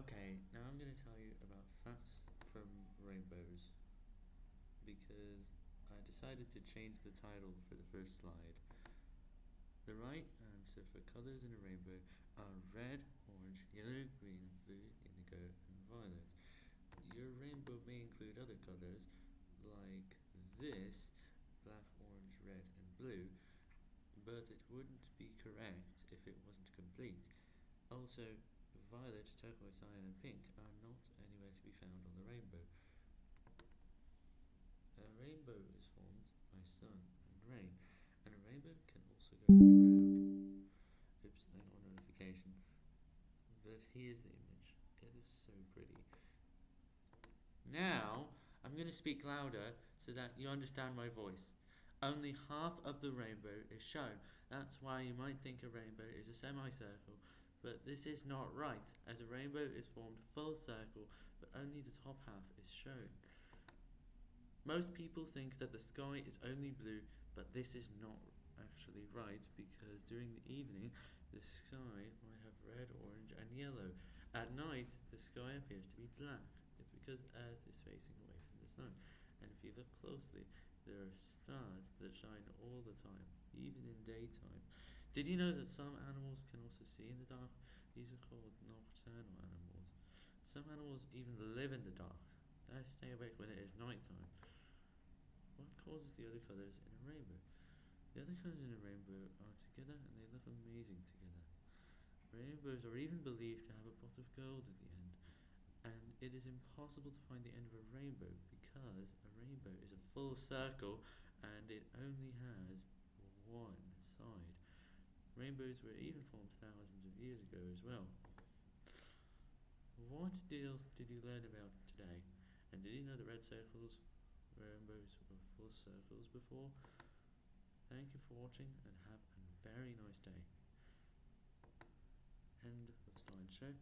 Okay, now I'm going to tell you about facts from rainbows because I decided to change the title for the first slide. The right answer for colours in a rainbow are red, orange, yellow, green, blue, indigo, and violet. Your rainbow may include other colours like this, black, orange, red, and blue, but it wouldn't be correct if it wasn't complete. Also, violet, turquoise, cyan, and pink are not anywhere to be found on the rainbow. A rainbow is formed by sun and rain, and a rainbow can also go underground. Oops, I got a notification. But here's the image. It is so pretty. Now, I'm going to speak louder so that you understand my voice. Only half of the rainbow is shown. That's why you might think a rainbow is a semicircle, but this is not right, as a rainbow is formed full circle, but only the top half is shown. Most people think that the sky is only blue, but this is not actually right, because during the evening, the sky might have red, orange, and yellow. At night, the sky appears to be black. It's because Earth is facing away from the sun. And if you look closely, there are stars that shine all the time, even in daytime. Did you know that some animals can also see in the dark? These are called nocturnal animals. Some animals even live in the dark. They stay awake when it is nighttime. What causes the other colours in a rainbow? The other colours in a rainbow are together and they look amazing together. Rainbows are even believed to have a pot of gold at the end. And it is impossible to find the end of a rainbow because a rainbow is a full circle and it only has one. Rainbows were even formed thousands of years ago as well. What else did you learn about today? And did you know that red circles, rainbows were full circles before? Thank you for watching and have a very nice day. End of slideshow.